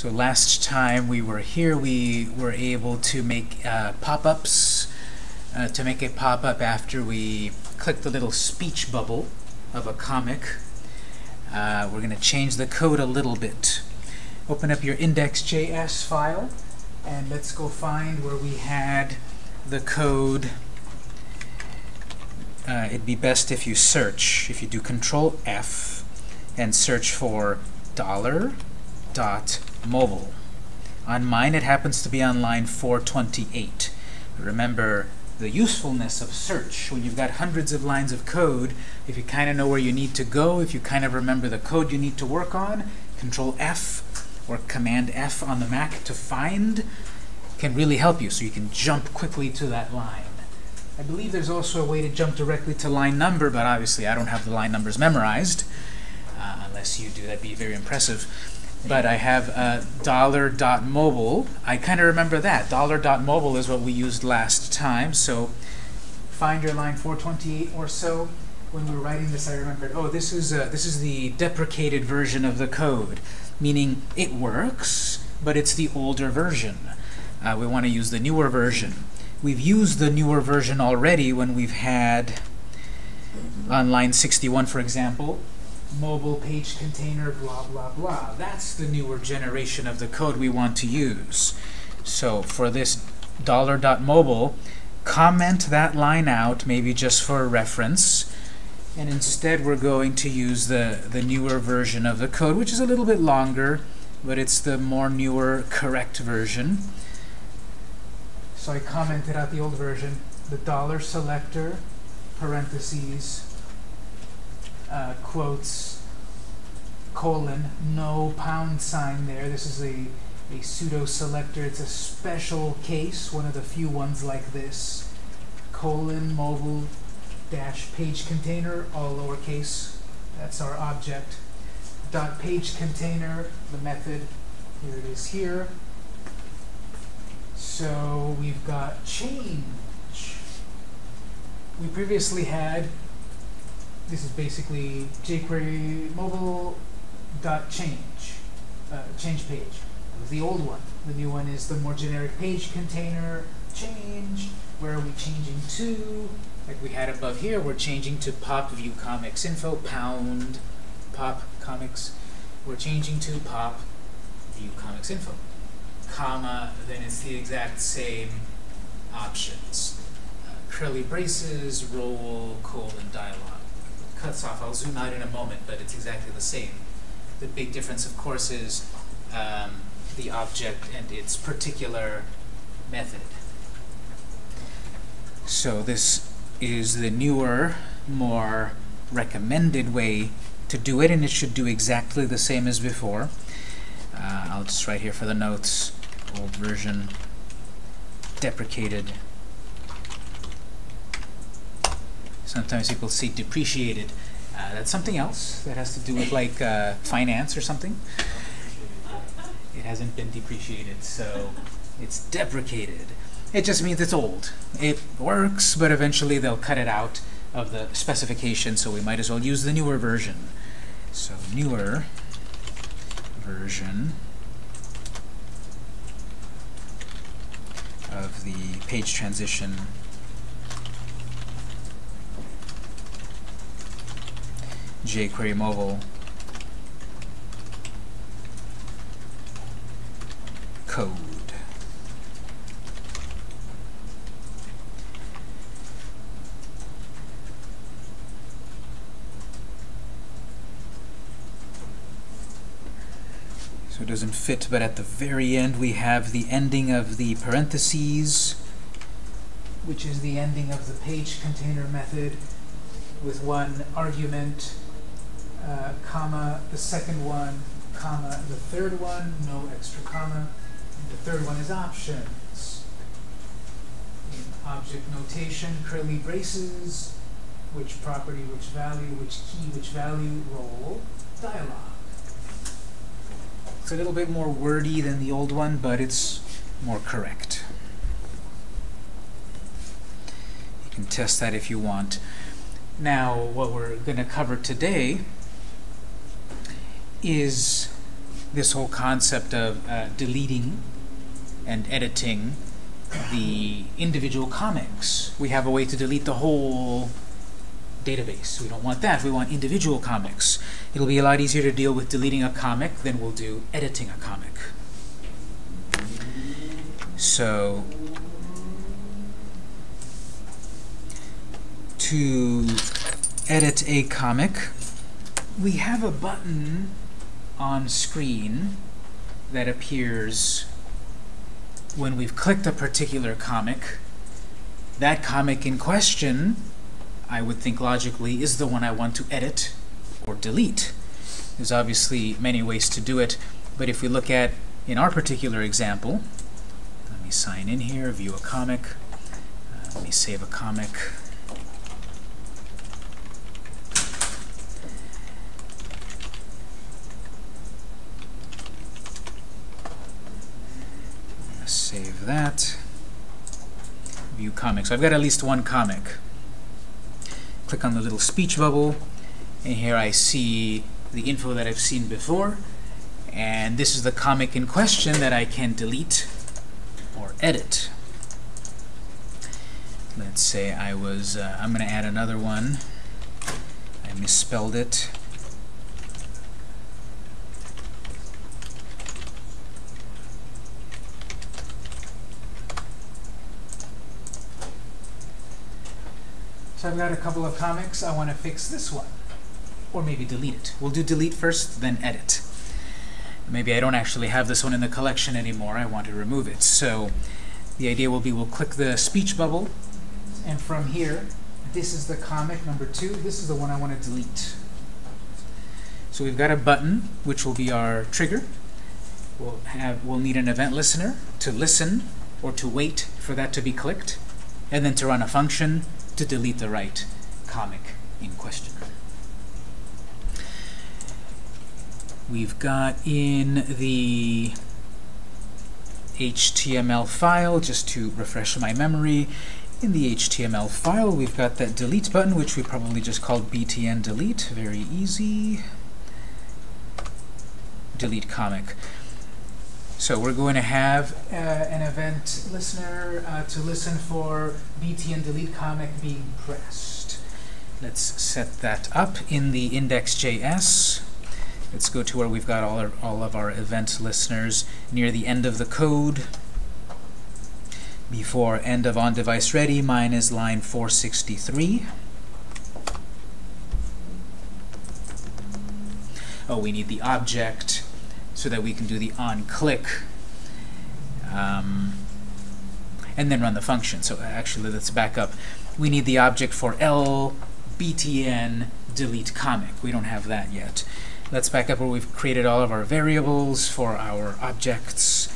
So last time we were here, we were able to make uh, pop-ups, uh, to make a pop-up after we click the little speech bubble of a comic. Uh, we're going to change the code a little bit. Open up your index.js file, and let's go find where we had the code. Uh, it'd be best if you search, if you do Control F and search for dollar dot mobile. On mine, it happens to be on line 428. Remember the usefulness of search. When you've got hundreds of lines of code, if you kind of know where you need to go, if you kind of remember the code you need to work on, Control F or Command F on the Mac to find can really help you so you can jump quickly to that line. I believe there's also a way to jump directly to line number, but obviously I don't have the line numbers memorized. Uh, unless you do, that'd be very impressive but I have uh, mobile. I kind of remember that. Dollar dot mobile is what we used last time. So find your line 428 or so. When we were writing this, I remembered, oh, this is uh, this is the deprecated version of the code, meaning it works, but it's the older version. Uh, we want to use the newer version. We've used the newer version already when we've had on line 61, for example, mobile page container, blah, blah, blah. That's the newer generation of the code we want to use. So for this dollar dot $.mobile, comment that line out, maybe just for reference. And instead, we're going to use the, the newer version of the code, which is a little bit longer, but it's the more newer, correct version. So I commented out the old version, the dollar selector, parentheses, uh, quotes, colon, no pound sign there. This is a, a pseudo selector. It's a special case, one of the few ones like this. Colon, mobile, dash page container, all lowercase. That's our object. Dot page container, the method. Here it is here. So we've got change. We previously had this is basically jQuery mobile dot change, uh, change page. That was the old one. The new one is the more generic page container change. Where are we changing to? Like we had above here, we're changing to pop view comics info pound pop comics. We're changing to pop view comics info, comma. Then it's the exact same options. Uh, curly braces, role, colon, dialog cuts off. I'll zoom out in a moment, but it's exactly the same. The big difference, of course, is um, the object and its particular method. So this is the newer, more recommended way to do it, and it should do exactly the same as before. Uh, I'll just write here for the notes, old version, deprecated Sometimes people see depreciated. Uh, that's something else that has to do with like uh, finance or something. It hasn't been depreciated, so it's deprecated. It just means it's old. It works, but eventually they'll cut it out of the specification, so we might as well use the newer version. So newer version of the page transition jQuery mobile code. So it doesn't fit, but at the very end we have the ending of the parentheses, which is the ending of the page container method with one argument uh, comma, the second one, comma, the third one, no extra comma. And the third one is options. In object notation, curly braces, which property, which value, which key, which value, role, dialog. It's a little bit more wordy than the old one, but it's more correct. You can test that if you want. Now, what we're going to cover today is this whole concept of uh, deleting and editing the individual comics. We have a way to delete the whole database. We don't want that. We want individual comics. It'll be a lot easier to deal with deleting a comic than we'll do editing a comic. So to edit a comic, we have a button on screen that appears when we've clicked a particular comic. That comic in question, I would think logically, is the one I want to edit or delete. There's obviously many ways to do it, but if we look at, in our particular example, let me sign in here, view a comic, uh, let me save a comic. Save that. View comic. So I've got at least one comic. Click on the little speech bubble, and here I see the info that I've seen before. And this is the comic in question that I can delete or edit. Let's say I was, uh, I'm going to add another one. I misspelled it. I've got a couple of comics. I want to fix this one. Or maybe delete it. We'll do delete first, then edit. Maybe I don't actually have this one in the collection anymore. I want to remove it. So the idea will be we'll click the speech bubble, and from here, this is the comic number two. This is the one I want to delete. So we've got a button, which will be our trigger. We'll, have, we'll need an event listener to listen or to wait for that to be clicked, and then to run a function to delete the right comic in question. We've got in the HTML file, just to refresh my memory, in the HTML file we've got that delete button, which we probably just called btn delete. Very easy. Delete comic. So we're going to have uh, an event listener uh, to listen for btn delete comic being pressed. Let's set that up in the index.js. Let's go to where we've got all, our, all of our event listeners near the end of the code. Before end of on device ready, mine is line 463. Oh, we need the object so that we can do the on-click um, and then run the function. So actually, let's back up. We need the object for L btn delete comic. We don't have that yet. Let's back up where we've created all of our variables for our objects.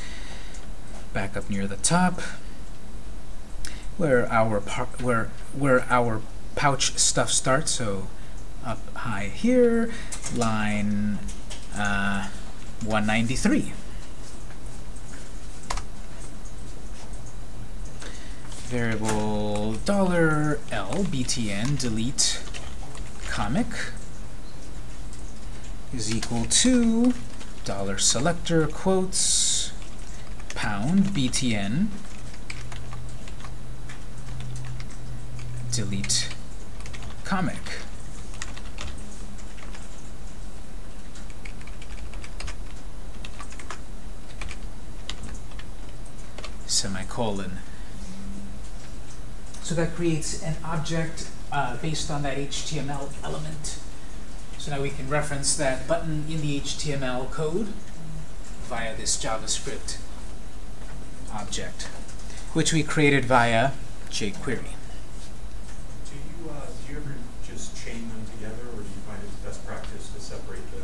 Back up near the top, where our where where our pouch stuff starts. So up high here, line. Uh, 193. Variable dollar $L btn delete comic is equal to dollar selector quotes pound btn delete comic. Semicolon. So that creates an object uh, based on that HTML element. So now we can reference that button in the HTML code via this JavaScript object, which we created via jQuery. Do you, uh, do you ever just chain them together, or do you find it best practice to separate them?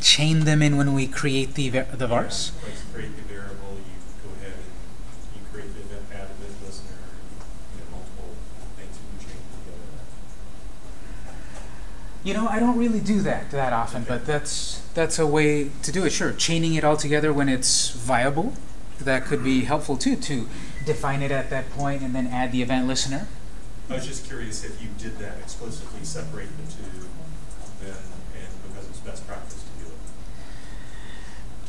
Chain them in when we create the, the vars? Yeah, like create the variable, you go ahead and you create the event, add event listener, you have multiple things that you chain together. You know, I don't really do that that often, but that's that's a way to do it. Sure, chaining it all together when it's viable, that could be helpful too, to define it at that point and then add the event listener. I was just curious if you did that explicitly, separate the two, then, and because it's best practice to do it.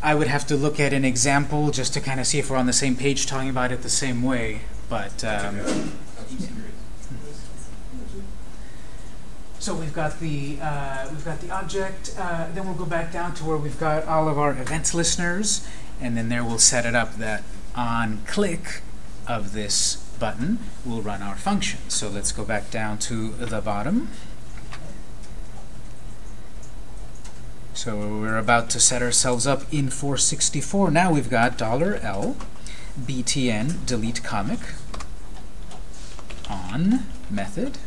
I would have to look at an example just to kind of see if we're on the same page talking about it the same way. But um, I'm just curious. So we've got the uh, we've got the object. Uh, then we'll go back down to where we've got all of our events listeners, and then there we'll set it up that on click of this button we'll run our function. So let's go back down to the bottom. So we're about to set ourselves up in 464. Now we've got $L btn delete comic on method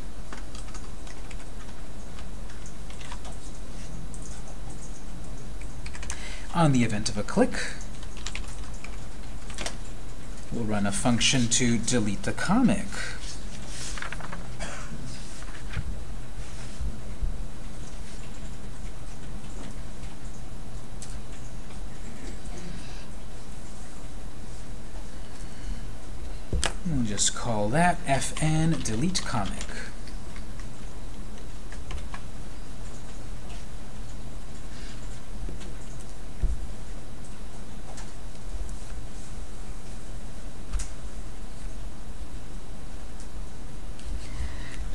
on the event of a click we'll run a function to delete the comic We'll just call that fn delete comic.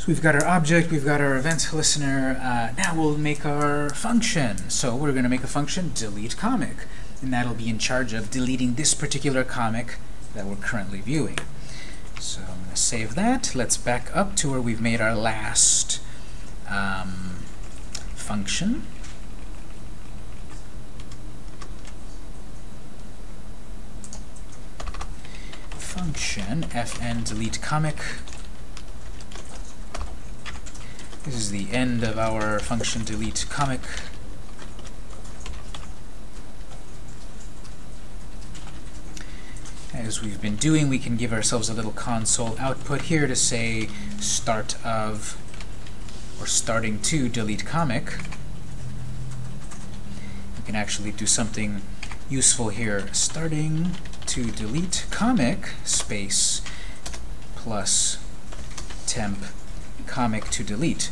So we've got our object, we've got our events listener. Uh, now we'll make our function. So we're going to make a function delete comic, and that'll be in charge of deleting this particular comic that we're currently viewing. So I'm going to save that. Let's back up to where we've made our last um, function. Function fn delete comic. This is the end of our function delete comic. as we've been doing, we can give ourselves a little console output here to say start of or starting to delete comic. We can actually do something useful here. Starting to delete comic space plus temp comic to delete.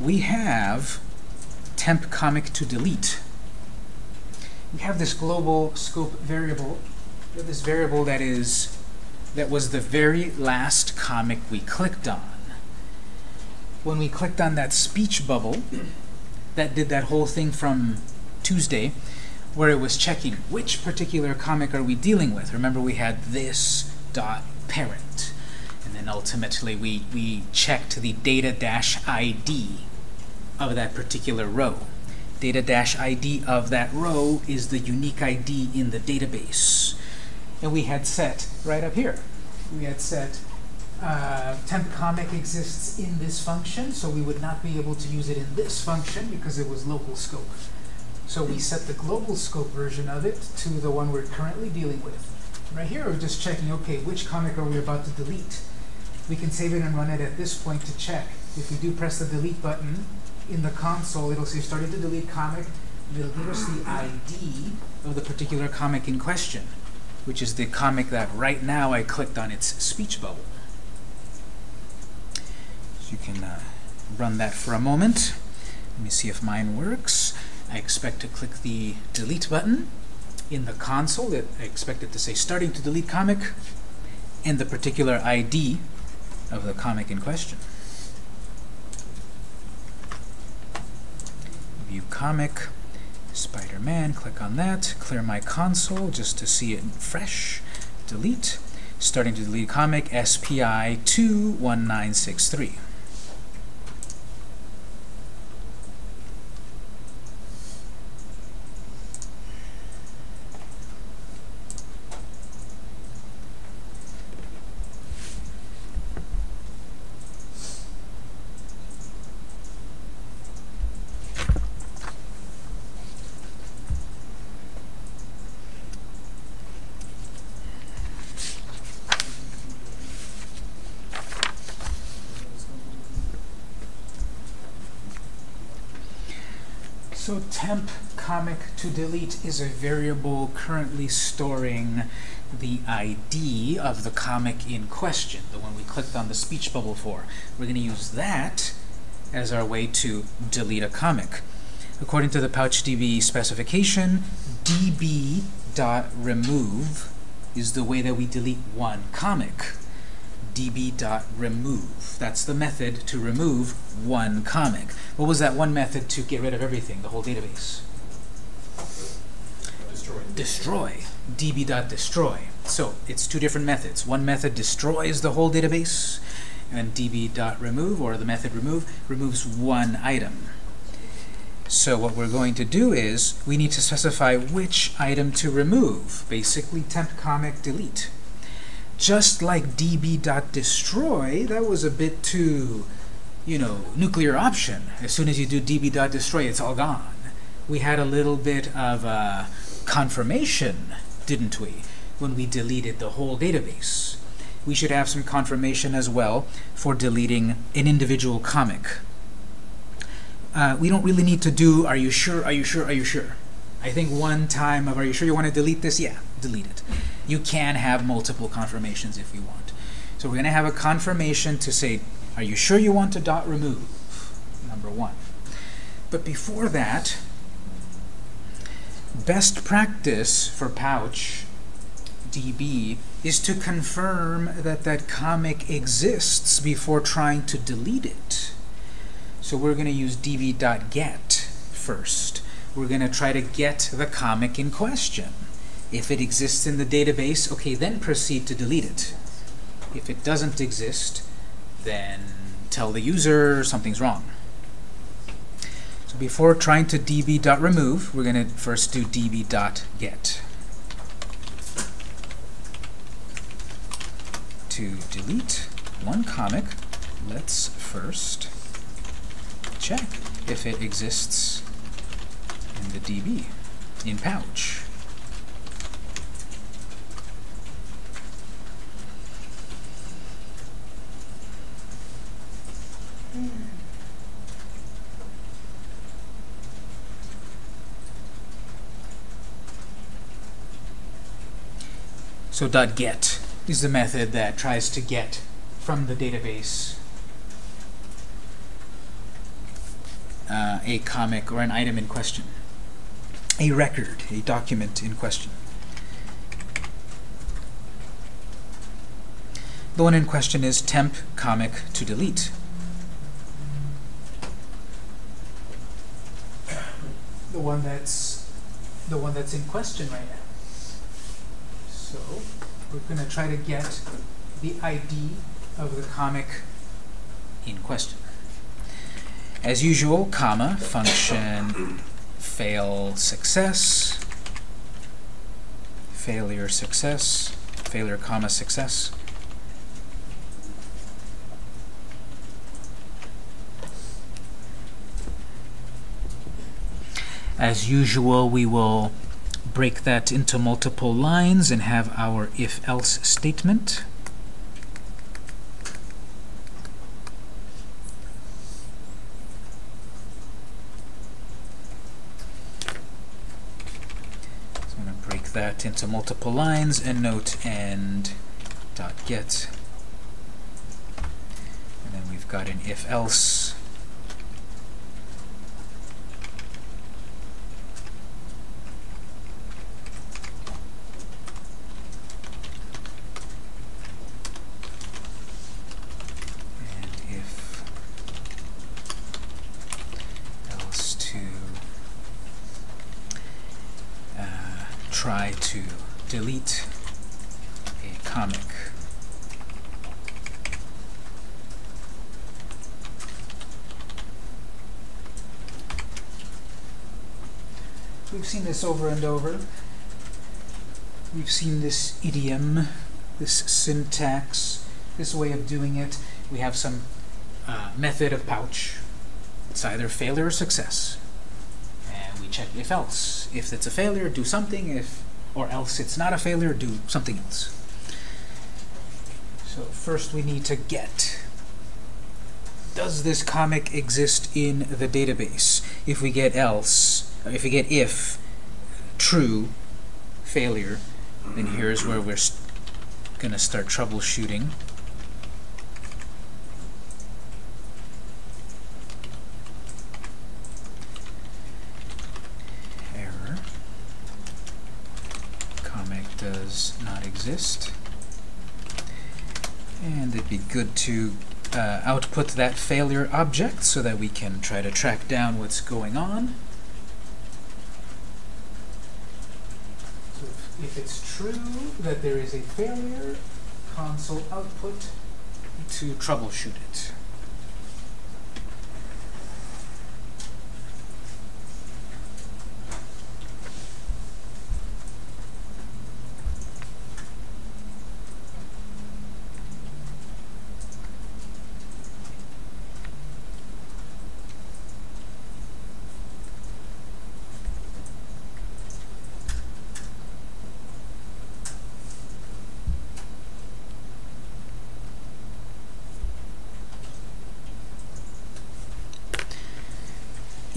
We have temp comic to delete. We have this global scope variable this variable that is that was the very last comic we clicked on. When we clicked on that speech bubble, that did that whole thing from Tuesday, where it was checking which particular comic are we dealing with. Remember we had this dot parent, ultimately we, we checked the data dash ID of that particular row. Data dash ID of that row is the unique ID in the database and we had set right up here. We had set uh, temp comic exists in this function, so we would not be able to use it in this function because it was local scope. So we set the global scope version of it to the one we're currently dealing with. Right here, we're just checking, okay, which comic are we about to delete? We can save it and run it at this point to check. If we do press the delete button in the console, it'll say starting to delete comic. It'll give us the ID of the particular comic in question which is the comic that right now I clicked on its speech bubble. So you can uh, run that for a moment. Let me see if mine works. I expect to click the delete button in the console. I expect it to say starting to delete comic and the particular ID of the comic in question. View comic. Spider-Man, click on that, clear my console just to see it fresh, delete, starting to delete comic SPI 21963. So temp comic to delete is a variable currently storing the ID of the comic in question, the one we clicked on the speech bubble for. We're going to use that as our way to delete a comic. According to the PouchDB specification, db.remove is the way that we delete one comic. db.remove. That's the method to remove one comic. What was that one method to get rid of everything, the whole database? Destroy. Destroy. db.destroy. So it's two different methods. One method destroys the whole database, and db.remove, or the method remove, removes one item. So what we're going to do is we need to specify which item to remove, basically temp comic delete. Just like db.destroy, that was a bit too, you know, nuclear option. As soon as you do db.destroy, it's all gone. We had a little bit of uh, confirmation, didn't we, when we deleted the whole database. We should have some confirmation as well for deleting an individual comic uh, we don't really need to do, are you sure, are you sure, are you sure? I think one time of, are you sure you want to delete this? Yeah, delete it. You can have multiple confirmations if you want. So we're going to have a confirmation to say, are you sure you want to dot remove? Number one. But before that, best practice for Pouch DB is to confirm that that comic exists before trying to delete it. So we're going to use db.get first. We're going to try to get the comic in question. If it exists in the database, okay, then proceed to delete it. If it doesn't exist, then tell the user something's wrong. So before trying to db.remove, we're going to first do db.get. To delete one comic, let's first check if it exists in the DB, in pouch. So dot .get is the method that tries to get from the database uh, a comic or an item in question, a record, a document in question. The one in question is temp comic to delete. The one that's the one that's in question right now. So we're going to try to get the ID of the comic in question. As usual, comma, function fail success, failure success, failure comma success. As usual, we will break that into multiple lines and have our if-else statement. So I'm going to break that into multiple lines and note end dot get. And then we've got an if else. try to delete a comic. We've seen this over and over. We've seen this idiom, this syntax, this way of doing it. We have some uh, method of pouch. It's either failure or success And we check if else. If it's a failure, do something. If or else it's not a failure, do something else. So first we need to get. Does this comic exist in the database? If we get else, if we get if, true, failure, then here's where we're going to start troubleshooting. Error. Comic does not exist. And it'd be good to uh, output that failure object so that we can try to track down what's going on. So if, it's true that there is a failure, console output to troubleshoot it.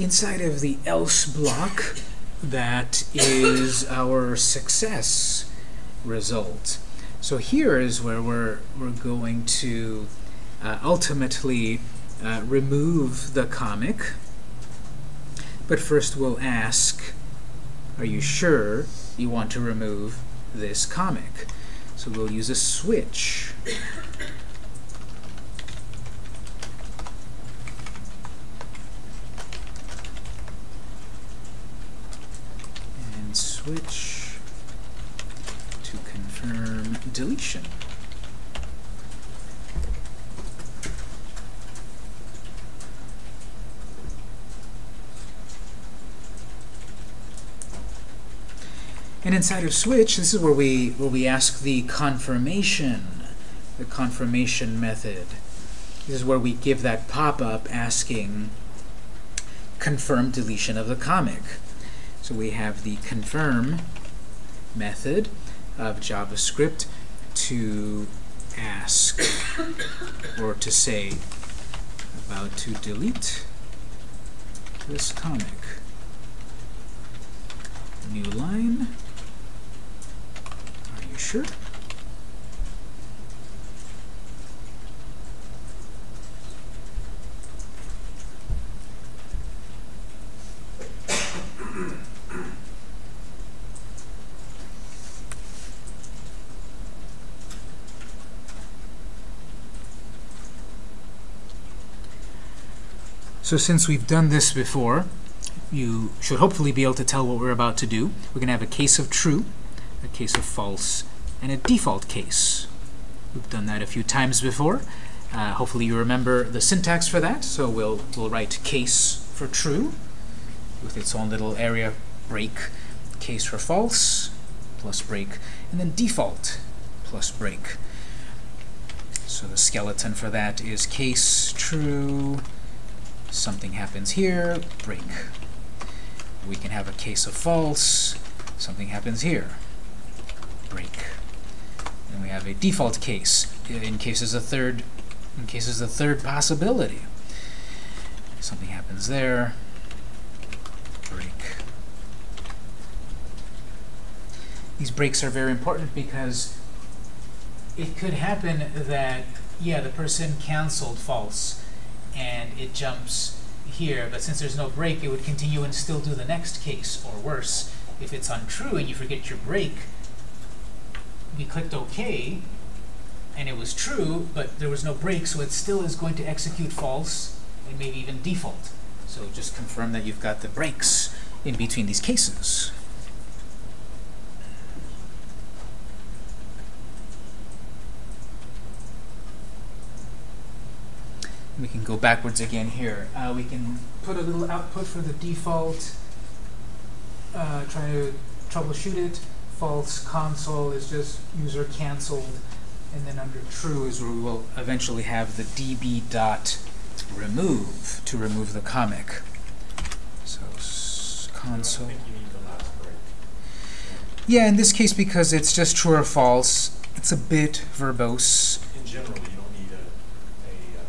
Inside of the else block, that is our success result. So here is where we're, we're going to uh, ultimately uh, remove the comic. But first we'll ask, are you sure you want to remove this comic? So we'll use a switch. Switch to confirm deletion. And inside of switch, this is where we where we ask the confirmation, the confirmation method. This is where we give that pop-up asking confirm deletion of the comic. So we have the confirm method of JavaScript to ask or to say about to delete this comic. New line. Are you sure? So since we've done this before, you should hopefully be able to tell what we're about to do. We're going to have a case of true, a case of false, and a default case. We've done that a few times before. Uh, hopefully you remember the syntax for that. So we'll, we'll write case for true with its own little area break, case for false, plus break, and then default plus break. So the skeleton for that is case true, something happens here, break. We can have a case of false, something happens here, break. And we have a default case in case there's a third in case there's a third possibility. Something happens there, break. These breaks are very important because it could happen that, yeah, the person canceled false and it jumps here, but since there's no break, it would continue and still do the next case, or worse, if it's untrue and you forget your break, we clicked OK, and it was true, but there was no break, so it still is going to execute false, and maybe even default. So just confirm that you've got the breaks in between these cases. we can go backwards again here. Uh, we can put a little output for the default, uh, try to troubleshoot it. False console is just user canceled. And then under true is where we will eventually have the db dot remove to remove the comic. So console. I think you need the last break. Yeah, in this case, because it's just true or false, it's a bit verbose. In general, you don't need a, a, uh,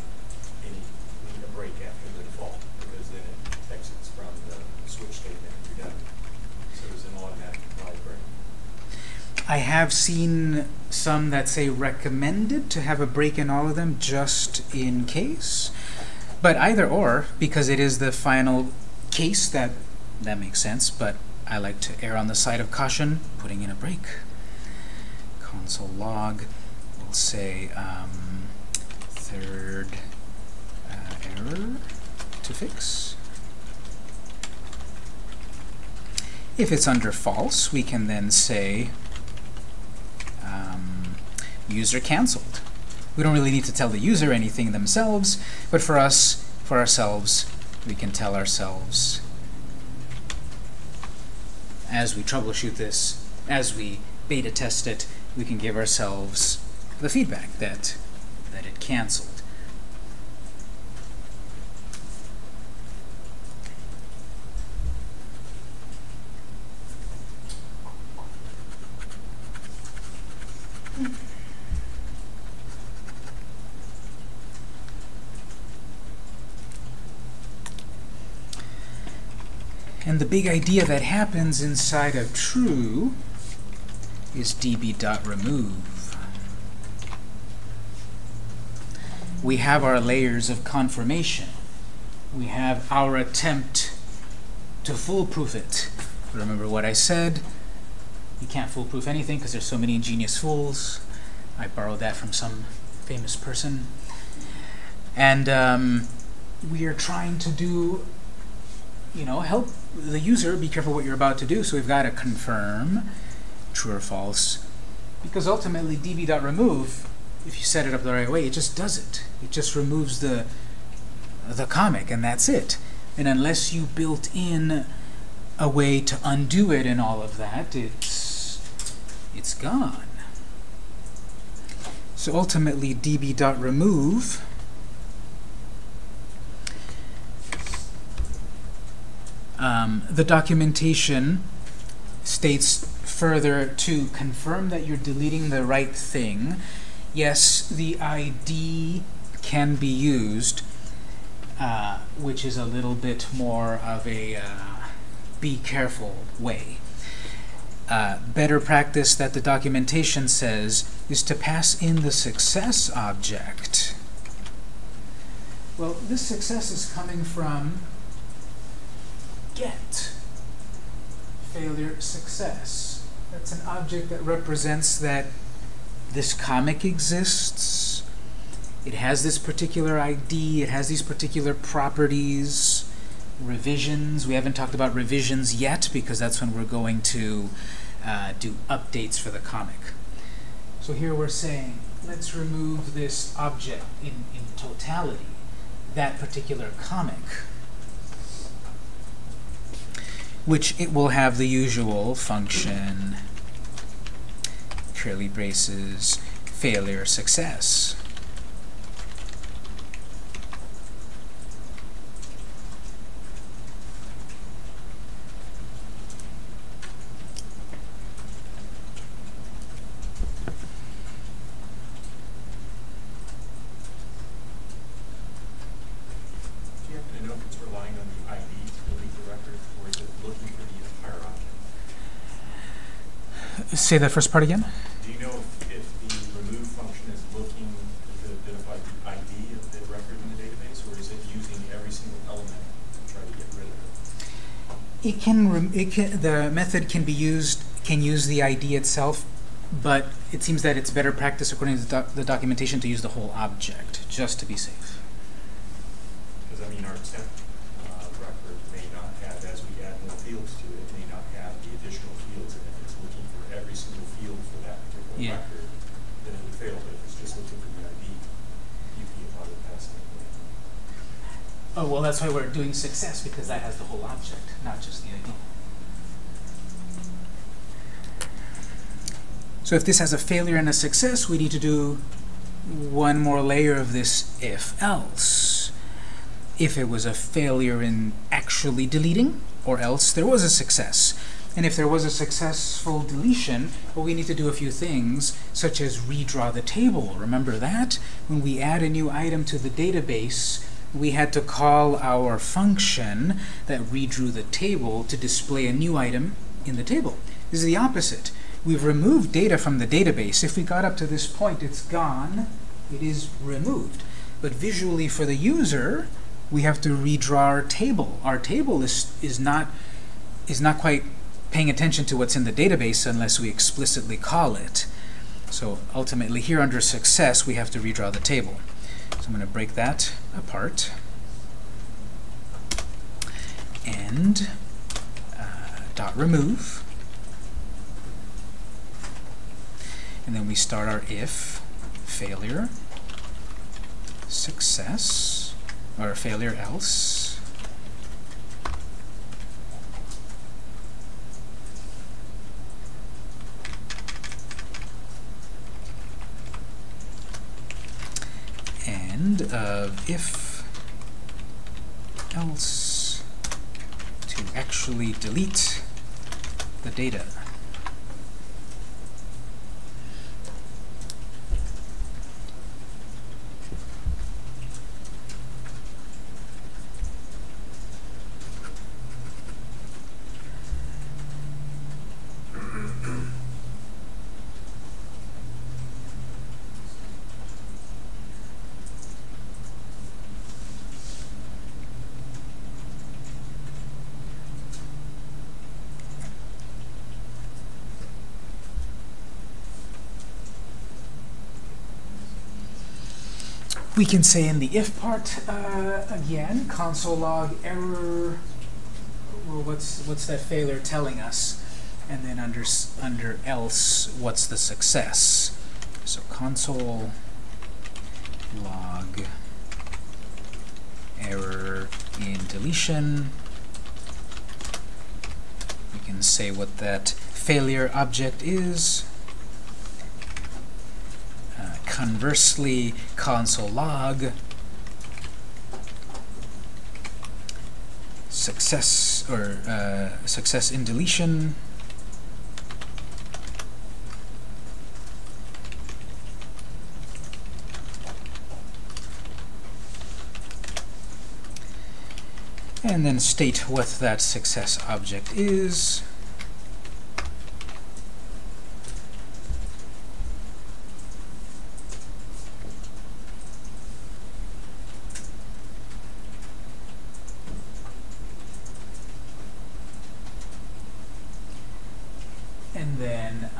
any, need a break after the default, because then it exits from the switch statement and you're done. So there's an automatic applied break. I have seen some that say recommended to have a break in all of them just in case. But either or, because it is the final case, that, that makes sense. But I like to err on the side of caution, putting in a break. console log. We'll say um, third uh, error to fix. If it's under false, we can then say user canceled. We don't really need to tell the user anything themselves, but for us, for ourselves, we can tell ourselves as we troubleshoot this, as we beta test it, we can give ourselves the feedback that that it canceled. And the big idea that happens inside of true is db.remove. We have our layers of confirmation. We have our attempt to foolproof it. Remember what I said? You can't foolproof anything because there's so many ingenious fools. I borrowed that from some famous person. And um, we are trying to do, you know, help the user be careful what you're about to do. So we've got to confirm true or false. Because ultimately, db.remove, if you set it up the right way, it just does it. It just removes the, the comic, and that's it. And unless you built in a way to undo it and all of that, it's, it's gone. So ultimately, db.remove um, the documentation states further to confirm that you're deleting the right thing. Yes, the ID can be used, uh, which is a little bit more of a uh, be careful way. Uh, better practice that the documentation says is to pass in the success object. Well, this success is coming from get failure success. That's an object that represents that this comic exists. It has this particular ID. It has these particular properties. Revisions. We haven't talked about revisions yet because that's when we're going to uh, do updates for the comic. So here we're saying, let's remove this object in, in totality, that particular comic which it will have the usual function, curly braces, failure, success. Do you happen to know if it's relying on the ID to delete the record, or is it looking for the entire object? Say that first part again. Do you know if, if the remove function is looking to identify the ID of the record in the database, or is it using every single element to try to get rid of it? It can, rem it can, the method can be used, can use the ID itself, but it seems that it's better practice according to the, doc the documentation to use the whole object, just to be safe. Because, I mean, our temp uh, record may not have, as we add more fields to it, it may not have the additional fields, and if it's looking for every single field for Yeah. record, then it would fail, but if it's just looking for the ID, you can probably pass it. Oh, well, that's why we're doing success, because that has the whole object, not just the ID. So if this has a failure and a success, we need to do one more layer of this if-else. If it was a failure in actually deleting, or else there was a success. And if there was a successful deletion, well, we need to do a few things, such as redraw the table. Remember that? When we add a new item to the database, we had to call our function that redrew the table to display a new item in the table. This is the opposite. We've removed data from the database. If we got up to this point, it's gone. It is removed. But visually for the user, we have to redraw our table. Our table is, is, not, is not quite paying attention to what's in the database unless we explicitly call it. So ultimately here under success we have to redraw the table. So I'm going to break that apart. And uh, dot remove. And then we start our if failure success or failure else and of if else to actually delete the data. We can say in the if part uh, again, console log error. Well, what's what's that failure telling us? And then under under else, what's the success? So console log error in deletion. We can say what that failure object is. Conversely, console log success or uh, success in deletion. And then state what that success object is. and then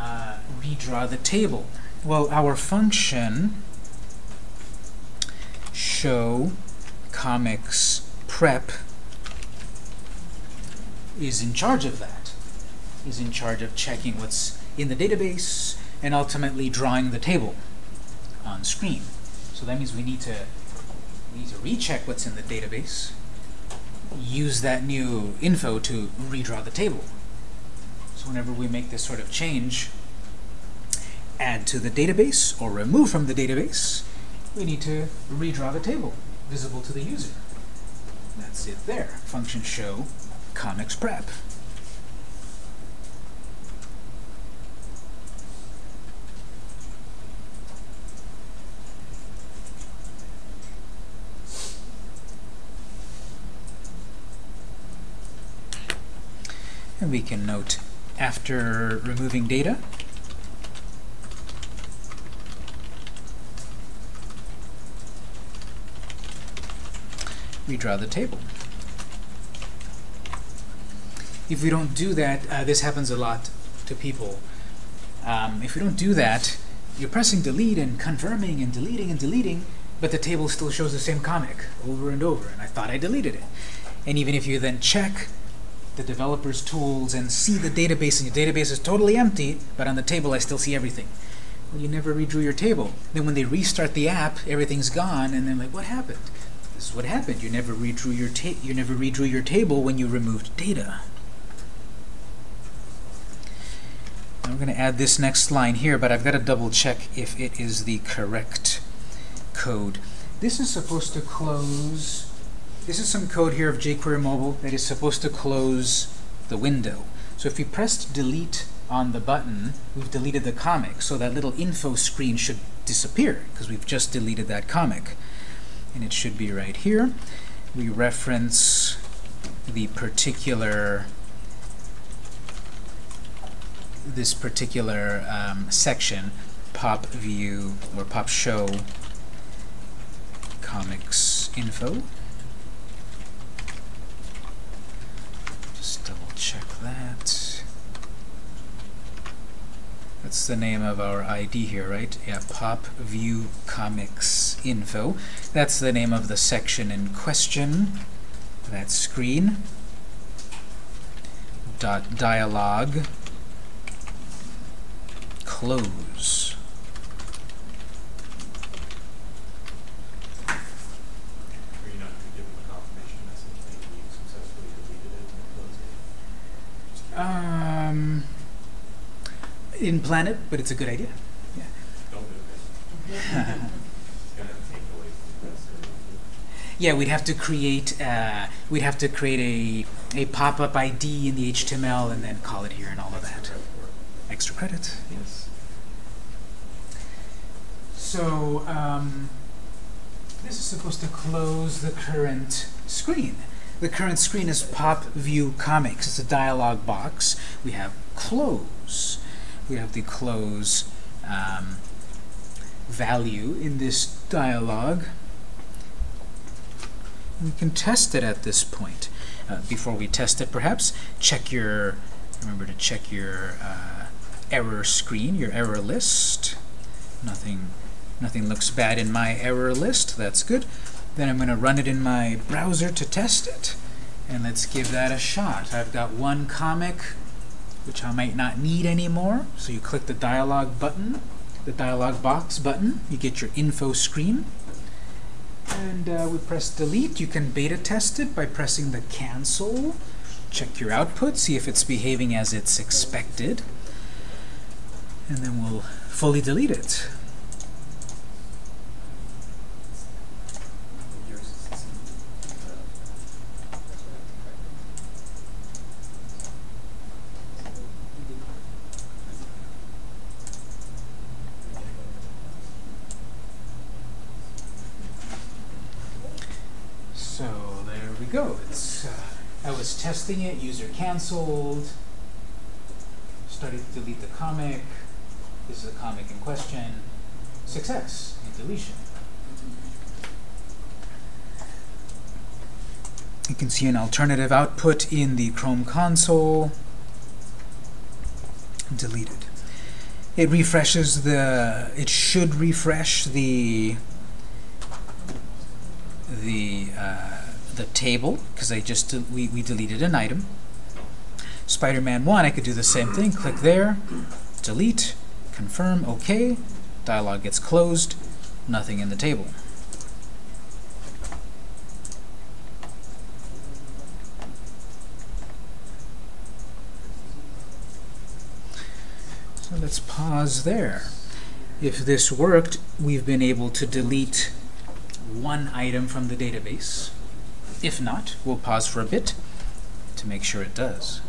redraw the table. Well, our function show comics prep is in charge of that. Is in charge of checking what's in the database and ultimately drawing the table on screen. So that means we need to we need to recheck what's in the database, use that new info to redraw the table. So whenever we make this sort of change, add to the database or remove from the database, we need to redraw the table visible to the user. That's it there. Function show comics prep. And we can note after removing data, redraw the table. If we don't do that, uh, this happens a lot to people. Um, if we don't do that, you're pressing delete and confirming and deleting and deleting, but the table still shows the same comic over and over, and I thought I deleted it. And even if you then check the developer's tools and see the database, and your database is totally empty, but on the table I still see everything. Well, you never redrew your table. Then when they restart the app, everything's gone, and they're like, what happened? This is what happened. You never redrew your you never redrew your table when you removed data. Now I'm going to add this next line here, but I've got to double check if it is the correct code. This is supposed to close. This is some code here of jQuery Mobile that is supposed to close the window. So if we pressed delete on the button, we've deleted the comic. So that little info screen should disappear because we've just deleted that comic. And it should be right here. We reference the particular this particular um, section, pop view or pop show comics info. Just double check that. That That's the name of our ID here, right? Yeah, pop view comics info. That's the name of the section in question. That screen. Dot dialog close. Are you not going to give them a confirmation message that you successfully deleted it and closed it? Just curious. Um, didn't plan it, but it's a good idea. Yeah. Don't do it. It's gonna take away from the rest of it. Yeah, we'd have to create uh, we'd have to create a a pop-up ID in the HTML and then call it here and all of that. Extra credit, yes. So um, this is supposed to close the current screen. The current screen is Pop View Comics. It's a dialog box. We have close. We have the close um, value in this dialog. We can test it at this point. Uh, before we test it, perhaps check your. Remember to check your uh, error screen, your error list. Nothing, nothing looks bad in my error list. That's good. Then I'm going to run it in my browser to test it. And let's give that a shot. I've got one comic, which I might not need anymore. So you click the dialog button, the dialog box button. You get your info screen. And uh, we press delete. You can beta test it by pressing the cancel. Check your output, see if it's behaving as it's expected. And then we'll fully delete it. So there we go. It's uh, I was testing it. User canceled. Started to delete the comic. This is a comic in question. Success in deletion. You can see an alternative output in the Chrome console. Deleted. It refreshes the. It should refresh the the uh, the table because I just we, we deleted an item. Spider-Man 1, I could do the same thing. Click there, delete, confirm, OK. Dialog gets closed. Nothing in the table. So let's pause there. If this worked, we've been able to delete one item from the database. If not, we'll pause for a bit to make sure it does.